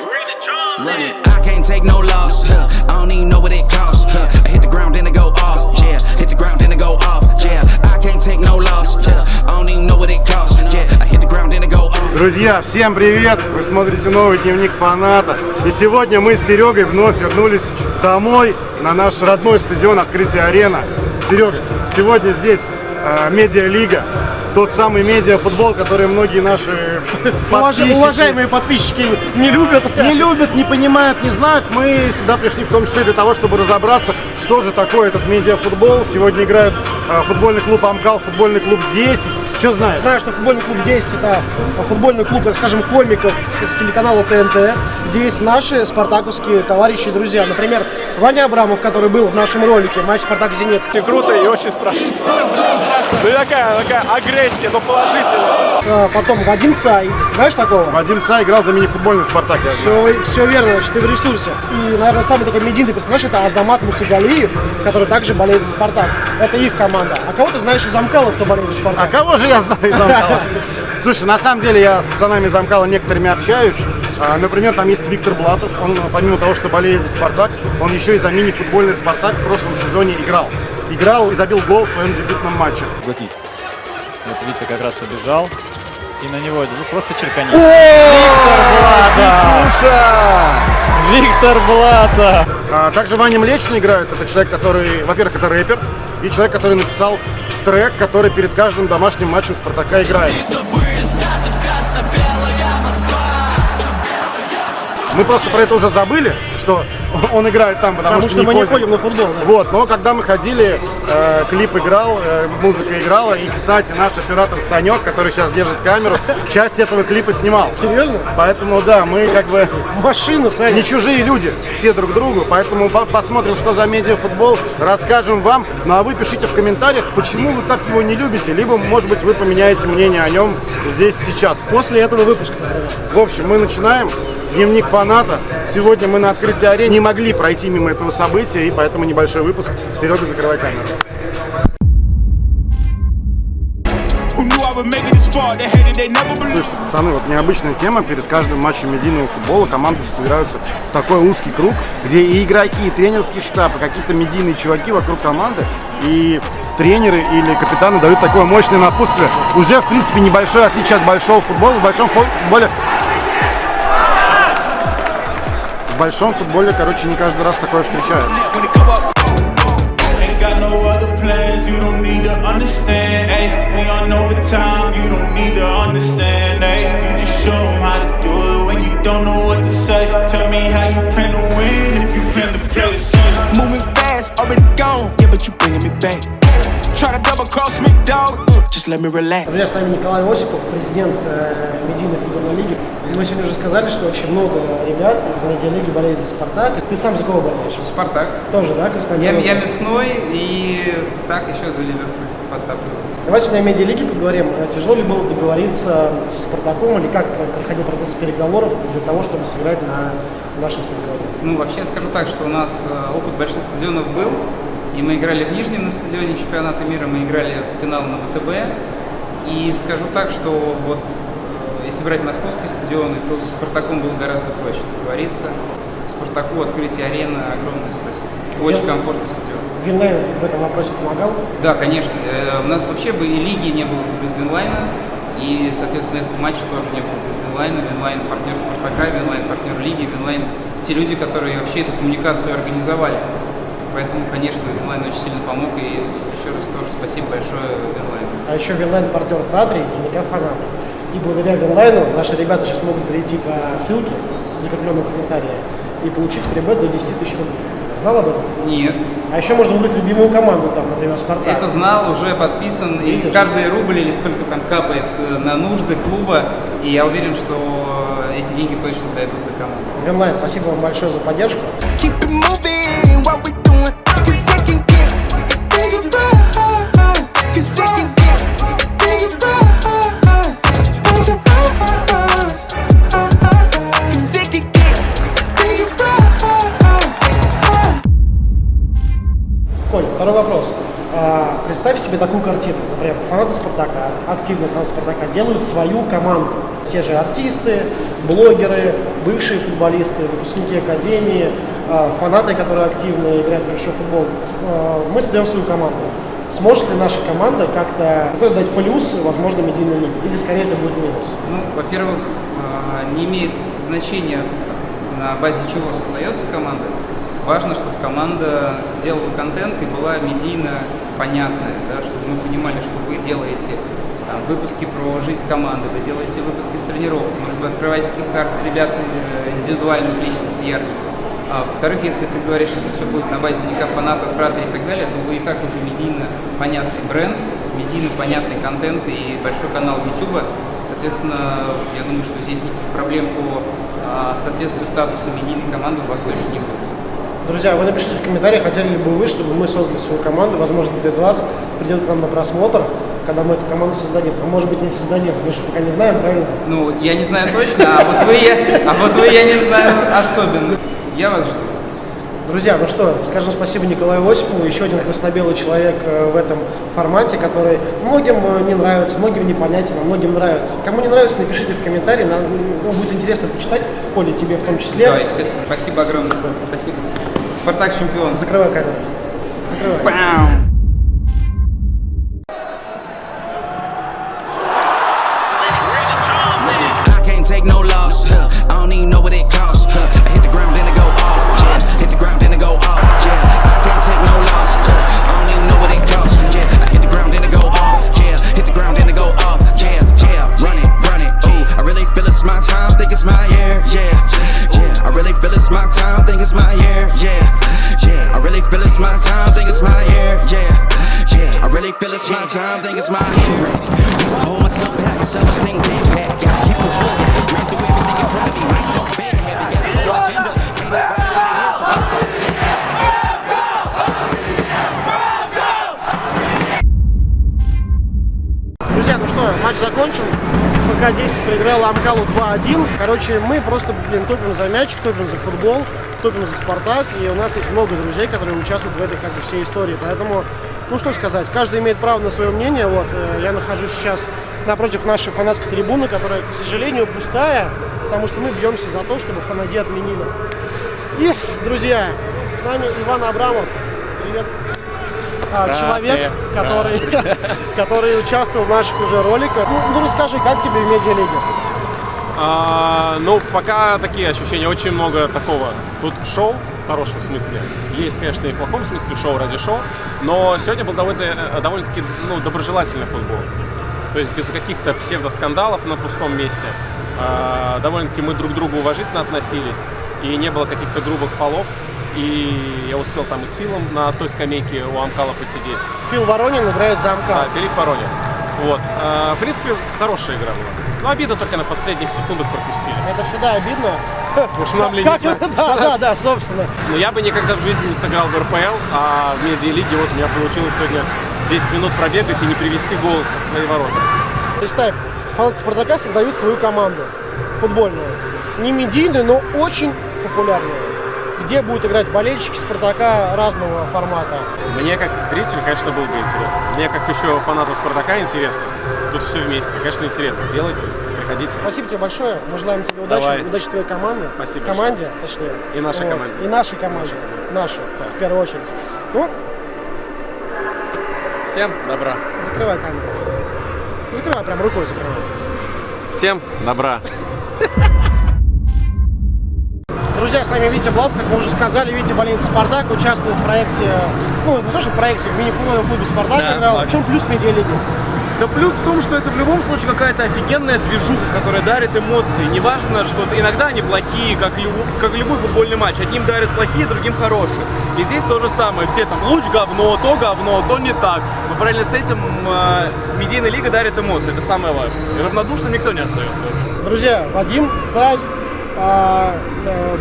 Run it. I can't take no loss. Huh. I don't even know what it costs. Huh. I hit the ground, then it go off. Yeah, hit the ground, then it go off. Yeah, I can't take no loss. Yeah, I don't even know what it costs. Yeah, I hit the ground, then it go off. Друзья, всем привет! Вы смотрите новый дневник фаната. И сегодня мы с Серегой вновь вернулись домой на наш родной стадион Открытия Арена. Серега, сегодня здесь э, медиалига. Тот самый медиафутбол, который многие наши подписчики... Уважаемые подписчики не любят. не любят, не понимают, не знают. Мы сюда пришли в том числе для того, чтобы разобраться, что же такое этот медиафутбол. Сегодня играют э, футбольный клуб Амкал, футбольный клуб 10. Что знаешь? Знаю, что футбольный клуб 10 это футбольный клуб, так скажем, комиков с телеканала ТНТ, где есть наши спартаковские товарищи и друзья. Например, Ваня Абрамов, который был в нашем ролике матч Спартак Зенит. Очень круто и очень страшно. Ну и такая, такая агрессия, но положительная. А, Потом Вадим Цай. Знаешь такого? Вадим Ца играл за мини-футбольный «Спартак». Все, все верно, значит, ты в ресурсе. И, наверное, самый такой медийный персонаж это Азамат Мусагалиев, который также болеет за Спартак. Это их команда. А кого ты знаешь из Амкала, кто болеет за А Спартак? кого же я знаю из Амкала? Слушай, на самом деле я с пацанами из Амкала некоторыми общаюсь. А, Например, там есть Виктор Блатов. Он, помимо того, что болеет за «Спартак», он еще и за мини-футбольный «Спартак» в прошлом сезоне играл. Играл и забил гол в своем дебютном матче. Согласись. Вот Витя как раз побежал. И на него ну, просто черкани. Виктор Блата! А, также Ваня Млечный играет. Это человек, который, во-первых, это рэпер. И человек, который написал трек, который перед каждым домашним матчем «Спартака» играет. Мы просто про это уже забыли, что он играет там, потому, Потому что мы не ходим на футбол. да. Вот, но когда мы ходили, э, клип играл, э, музыка играла, и, кстати, наш оператор Санек, который сейчас держит камеру, часть этого клипа снимал. Серьезно? Поэтому, да, мы как бы Машина, Саня. не чужие люди, все друг другу, поэтому по- посмотрим, что за медиафутбол, расскажем вам. Ну а вы пишите в комментариях, почему вы так его не любите, либо, может быть, вы поменяете мнение о нем здесь сейчас. После этого выпуска. В общем, мы начинаем. Дневник фаната. Сегодня мы на открытии арены не могли пройти мимо этого события, и поэтому небольшой выпуск. Серега, закрывай камеру. Слушайте, пацаны, вот необычная тема. Перед каждым матчем медийного футбола команды собираются в такой узкий круг, где и игроки, и тренерский штаб, и какие-то медийные чуваки вокруг команды, и тренеры или капитаны дают такое мощное напутствие. Уже, в принципе, небольшое отличие от большого футбола. В большом фу- футболе... большом футболе, короче, не каждый раз такое встречается. You don't need to understand. Ay, we on overtime. You don't let me relax. Друзья, с нами Николай Осипов, президент э, медийной футбольной лиги. Мы сегодня уже сказали, что очень много ребят из медиалиги болеет за «Спартак». Ты сам за кого болеешь? Спартак. Тоже, да, Краснодар? Я, я мясной и так еще за Ливерпуль подтапливаю. Давай сегодня о медиалиге поговорим. Э, Тяжело ли было договориться с «Спартаком» или как проходил процесс переговоров для того, чтобы сыграть на нашем стадионе? Ну, вообще скажу так, что у нас э, опыт больших стадионов был, и мы играли в Нижнем на стадионе чемпионата мира, мы играли в финал на ВТБ. И скажу так, что вот э, если брать московские стадионы, то с Спартаком было гораздо проще договориться. Спартаку открытие арены огромное спасибо. Очень Я- комфортный стадион. Винлайн в этом вопросе помогал. Да, конечно. Э, У нас вообще бы и лиги не было бы без Винлайна, и, соответственно, этого матча тоже не было бы без Винлайна. Винлайн партнер Спартака, Винлайн партнер лиги, Винлайн те люди, которые вообще эту коммуникацию организовали. Поэтому, конечно, Винлайн очень сильно помог, и еще раз тоже спасибо большое Винлайну. А еще Винлайн партнер Фратри, дневника фаната. И благодаря Винлайну наши ребята сейчас могут перейти по ссылке, закрепленной в комментарии, и получить фрибет до 10 тысяч рублей. Знал об этом? Нет, А еще можно выбрать любимую команду, там, например, Спартак. это знал, уже подписан, и Видишь? каждый рубль или сколько там капает э, на нужды клуба, и я уверен, что эти деньги точно дойдут до команды. Винлайн, спасибо вам большое за поддержку. Такую картину. Например, фанаты Спартака, активные фанаты Спартака делают свою команду. Те же артисты, блогеры, бывшие футболисты, выпускники академии, э, фанаты, которые активно играют в футбол. С- э, Мы создаем свою команду. Сможет ли наша команда как-то дать плюс, возможно, медийной лиге? Или скорее это будет минус? Ну, во-первых, а, не имеет значения, на базе чего создается команда. Важно, чтобы команда делала контент и была медийно понятная, да, чтобы мы понимали, что вы делаете там, выпуски про жизнь команды, вы делаете выпуски с тренировок, может быть, открываете каких-то ребят э, индивидуальных личностей ярких. А, во-вторых, если ты говоришь, что это все будет на базе НИКа, фанатов, фратерей и так далее, то вы и так уже медийно понятный бренд, медийно понятный контент и большой канал YouTube. Соответственно, я думаю, что здесь никаких проблем по а, соответствию статуса медийной команды у вас точно не будет. Друзья, вы напишите в комментариях, хотели ли бы вы, чтобы мы создали свою команду. Возможно, кто-то из вас придет к нам на просмотр, когда мы эту команду создадим. А может быть, не создадим. Мы же пока не знаем, правильно? Ну, я не знаю точно, а вот вы, я, а вот вы, я не знаю особенно. Я вас жду. Друзья, ну что, скажем спасибо Николаю Осипову, еще один краснобелый человек э, в этом формате, который многим э, не нравится, многим непонятен, а многим нравится. Кому не нравится, напишите в комментарии, нам ну, будет интересно почитать, Коля, тебе в том числе. Да, естественно. Спасибо огромное. Спасибо. Спартак чемпион. Закрывай камеру. Закрывай. I Друзья, ну что, матч закончен. ФК-10 проиграл Амкалу 2-1. Короче, мы просто, блин, топим за мячик, топим за футбол, топим за Спартак. И у нас есть много друзей, которые участвуют в этой как бы всей истории. Поэтому, ну что сказать, каждый имеет право на свое мнение. Вот, э, я нахожусь сейчас напротив нашей фанатской трибуны, которая, к сожалению, пустая, потому что мы бьемся за то, чтобы фанади отменили. И, друзья, с нами Иван Абрамов. Привет. А, человек, который, который участвовал в наших уже роликах. Ну, ну, расскажи, как тебе в медиалиге? А, ну, пока такие ощущения, очень много такого. Тут шоу в хорошем смысле. Есть, конечно, и в плохом смысле шоу ради шоу. Но сегодня был довольно, э, довольно-таки ну, доброжелательный футбол. То есть без каких-то псевдоскандалов на пустом месте. А, довольно-таки мы друг к другу уважительно относились. И не было каких-то грубых фолов. И я успел там и с Филом на той скамейке у Амкала посидеть. Фил Воронин играет за Амкал. Да, Филипп Воронин. Вот. А, в принципе, хорошая игра была. Но обидно только на последних секундах пропустили. Это всегда обидно. Что нам ли не Как знать. это? Да, да, да, собственно. Но я бы никогда в жизни не сыграл в РПЛ, а в медиалиге вот у меня получилось сегодня 10 минут пробегать и не привести гол в свои ворота. Представь, фанаты Спартака создают свою команду футбольную. Не медийную, но очень популярную. Где будут играть болельщики Спартака разного формата. Мне как зрителю, конечно, было бы интересно. Мне как еще фанату Спартака интересно. Тут все вместе. Конечно, интересно. Делайте, приходите. Спасибо тебе большое. Мы желаем тебе удачи. Давай. Удачи твоей команде. Спасибо Команде, точнее. И нашей Вот. команде. И нашей команде. Нашей, в первую очередь. Ну, Всем добра. закрывай камеру. Закрывай, прям рукой закрывай. Всем добра. Друзья, с нами Витя Блав, как мы уже сказали, Витя болеет за Спартак, участвует в проекте, ну, не то что в проекте, в мини-футбольном клубе Спартак Да, играл. так. В чем плюс медиалиги? Да плюс в том, что это в любом случае какая-то офигенная движуха, которая дарит эмоции. Неважно, что иногда они плохие, как, лю- как любой футбольный матч. Одним дарят плохие, другим хорошие. И здесь то же самое. Все там луч говно, то говно, то не так. Но параллельно с этим э, медийная лига дарит эмоции. Это самое важное. И равнодушным никто не остается вообще. Друзья, Вадим Царь,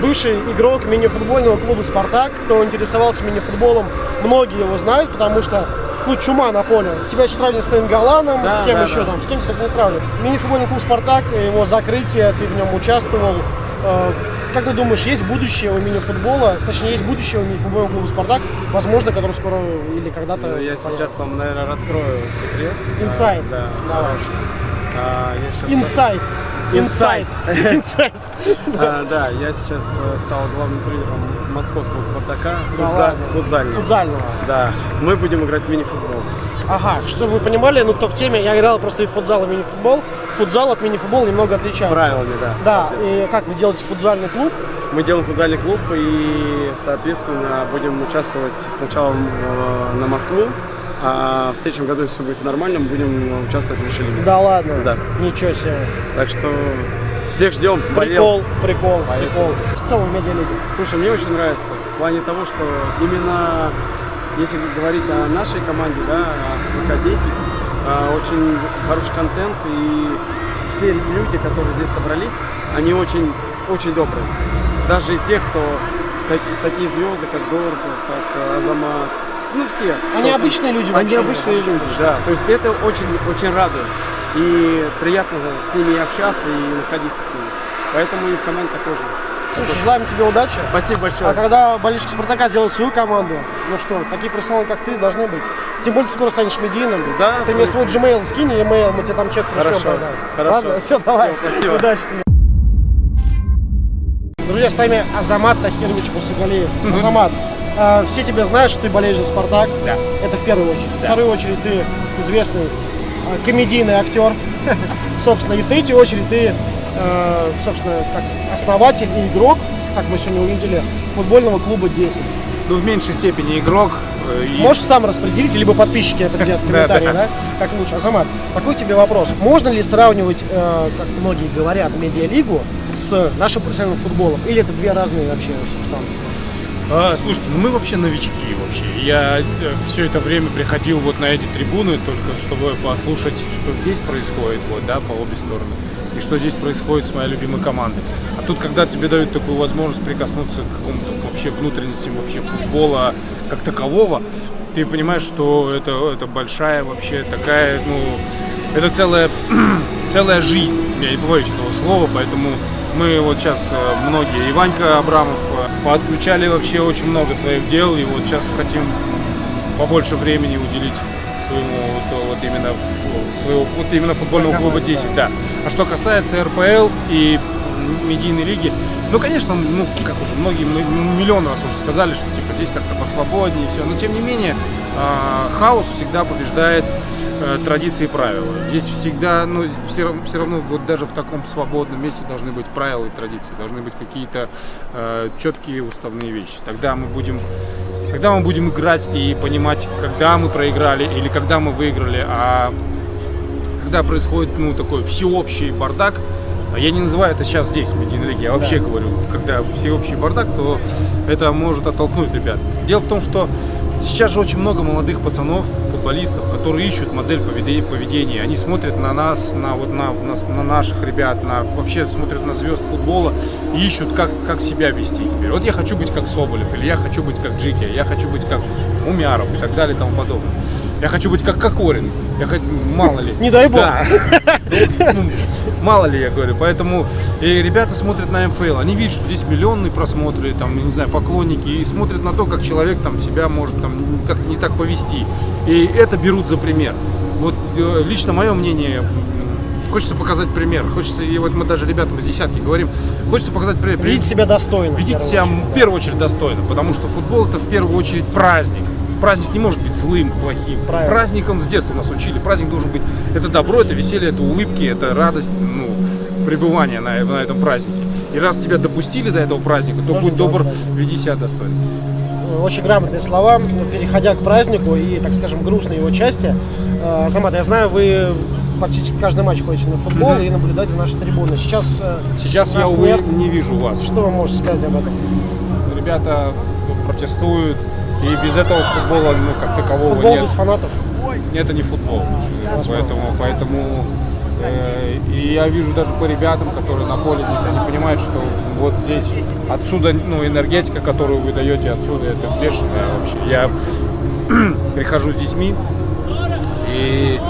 бывший игрок мини-футбольного клуба «Спартак». Кто интересовался мини-футболом, многие его знают, потому что ну, чума на поле. Тебя еще сравнивают с Галаном, Да, с кем да, еще да. там, с кем тебя не сравнивают. Мини-футбольный клуб «Спартак», его закрытие, ты в нем участвовал. Э, как ты думаешь, есть будущее у мини-футбола, точнее, есть будущее у мини-футбольного клуба «Спартак», возможно, который скоро или когда-то... Ну, Я появится? сейчас вам, наверное, раскрою секрет. Инсайд. А, Да. Давай. А, Инсайд. Инсайд. А, да, я сейчас э, стал главным тренером московского «Спартака» футзального. Футзального. Да, мы будем играть в мини-футбол. Ага, чтобы вы понимали, ну кто в теме, я играл просто и в футзал, и в мини-футбол. Футзал от мини-футбола немного отличается. Правилами, да, Да, и как вы делаете футзальный клуб? Мы делаем футзальный клуб и, соответственно, будем участвовать сначала э, на Москву, а в следующем году, все будет нормально, мы будем участвовать в высшей лиге. Да ладно. Да. Ничего себе. Так что всех ждем. Прикол, прикол, прикол. Что в медиалиге? Слушай, мне очень нравится в плане того, что именно если говорить о нашей команде, да, о ФК-10, а, очень хороший контент и все люди, которые здесь собрались, они очень, очень добрые. Даже те, кто таки- такие звезды, как Дорка, как э, Азамат, ну все. Они обычные люди Они вообще, обычные люди, да. То есть это очень, очень радует. И приятно с ними общаться, и находиться с ними. Поэтому и в команде такой же. Слушай, желаем тебе удачи. Спасибо большое. А когда болельщики Спартака сделают свою команду, ну что, такие профессионалы, как ты, должны быть. Тем более, ты скоро станешь медийным. Да, Ты мне свой Gmail скинь или mail, мы тебе там чек пришлем. Хорошо, тогда. хорошо. Ладно, все, давай. Всё, спасибо. Удачи тебе. Друзья, с нами Азамат Тахирович Мусагалиев. Азамат, э, все тебя знают, что ты болеешь за Спартак. Да. Это в первую очередь. В вторую очередь ты известный э, комедийный актер. собственно, и в третью очередь ты, э, собственно, как основатель и игрок, как мы сегодня увидели, футбольного клуба 10. Ну, в меньшей степени игрок. э, и- Можешь сам распределить, либо подписчики определят в Да, комментарии, да. да, как лучше. Азамат, такой тебе вопрос. Можно ли сравнивать, э, как многие говорят, медиалигу с нашим профессиональным футболом? Или это две разные вообще субстанции? А, слушайте, ну мы вообще новички вообще. Я все это время приходил вот на эти трибуны только чтобы послушать, что здесь происходит, вот, да, по обе стороны. И что здесь происходит с моей любимой командой. А тут, когда тебе дают такую возможность прикоснуться к какому-то вообще внутренностям вообще футбола как такового, ты понимаешь, что это, это большая вообще такая, ну, это целая, целая жизнь. Я не побоюсь этого слова, поэтому мы вот сейчас э, многие, и Ванька Абрамов, э, подключали вообще очень много своих дел, и вот сейчас хотим побольше времени уделить своему вот, вот именно своего вот именно футбольного клуба 10, да. А что касается РПЛ и медийной лиги, ну, конечно, ну, как уже многие, миллион раз уже сказали, что типа здесь как-то посвободнее и все, но тем не менее а, хаос всегда побеждает э, традиции и правила. Здесь всегда, ну, все, все равно вот даже в таком свободном месте должны быть правила и традиции, должны быть какие-то э, четкие уставные вещи. Тогда мы будем Тогда мы будем играть и понимать, когда мы проиграли или когда мы выиграли, а когда происходит ну, такой всеобщий бардак, я не называю это сейчас здесь, в медийной лиге, я вообще говорю, когда всеобщий бардак, то это может оттолкнуть ребят. Дело в том, что сейчас же очень много молодых пацанов, футболистов, которые ищут модель поведе- поведения. Они смотрят на нас, на, вот, на, на, на наших ребят, на, вообще смотрят на звезд футбола и ищут, как, как себя вести теперь. Вот я хочу быть как Соболев, или я хочу быть как Джики, я хочу быть как Умяров и так далее и тому подобное. Я хочу быть как Кокорин. Я хочу, мало ли. Не дай бог. Да. Ну, Мало ли, я говорю. Поэтому и ребята смотрят на МФЛ. Они видят, что здесь миллионные просмотры, там, не знаю, поклонники, и смотрят на то, как человек там себя может там как-то не так повести. И это берут за пример. Вот э, лично мое мнение, хочется показать пример. Хочется, и вот мы даже ребятам из десятки говорим, хочется показать пример. Видеть себя достойно. в Ведите первую себя в первую очередь достойно, потому что футбол это в первую очередь праздник. Праздник не может быть злым, плохим. Правильно. Праздник он с детства нас учили. Праздник должен быть это добро, это веселье, это улыбки, это радость, ну, пребывания на, на этом празднике. И раз тебя допустили до этого праздника, то Должен будь добр, добавить. веди себя достойно. Очень грамотные слова. Переходя к празднику и, так скажем, грустной его части. Э, Азамат, я знаю, вы практически каждый матч ходите на футбол и наблюдаете наши трибуны. Сейчас, э, Сейчас я, увы, нет. не вижу вас. Что вы можете сказать об этом? Ребята протестуют, и без этого футбола, ну, как такового Футбол нет. без фанатов. Это не футбол. Поэтому, поэтому э, и я вижу даже по ребятам, которые на поле здесь, они понимают, что вот здесь отсюда, ну, энергетика, которую вы даете отсюда, это бешеная вообще. Я прихожу с детьми, и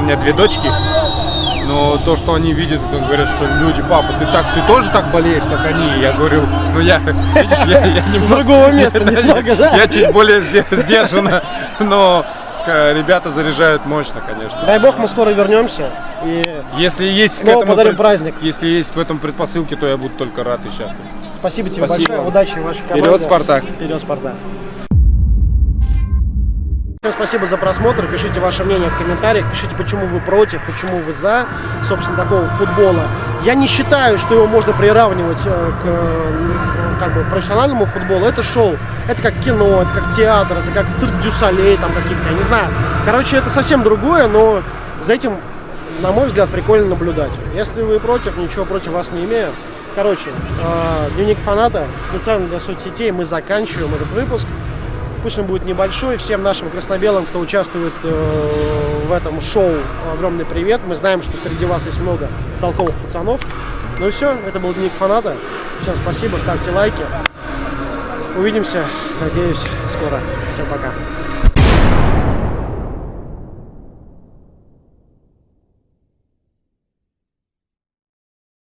у меня две дочки, Но то, что они видят, это говорят, что люди, папа, ты так, ты тоже так болеешь, как они? Я говорю, ну я, видишь, я, я немножко... другого места Да, немного, я- да? Я чуть более сде- сдержанно, но э, ребята заряжают мощно, конечно. Дай бог, мы скоро вернемся. И Если есть снова этому подарим пред- праздник. Если есть в этом предпосылки, то я буду только рад и счастлив. Спасибо тебе Спасибо. большое. Удачи вашей команде. Вперед, Спартак! Вперед, Спартак! Всем спасибо за просмотр. Пишите ваше мнение в комментариях. Пишите, почему вы против, почему вы за, собственно, такого футбола. Я не считаю, что его можно приравнивать э, к как бы, профессиональному футболу. Это шоу. Это как кино, это как театр, это как цирк Дюсалей, там каких-то, я не знаю. Короче, это совсем другое, но за этим, на мой взгляд, прикольно наблюдать. Если вы против, ничего против вас не имею. Короче, э, дневник фаната специально для соцсетей мы заканчиваем этот выпуск. Пусть он будет небольшой. Всем нашим красно-белым, кто участвует э, в этом шоу, огромный привет. Мы знаем, что среди вас есть много толковых пацанов. Ну и все, это был дневник фаната. Всем спасибо, ставьте лайки. Увидимся, надеюсь, скоро. Всем пока.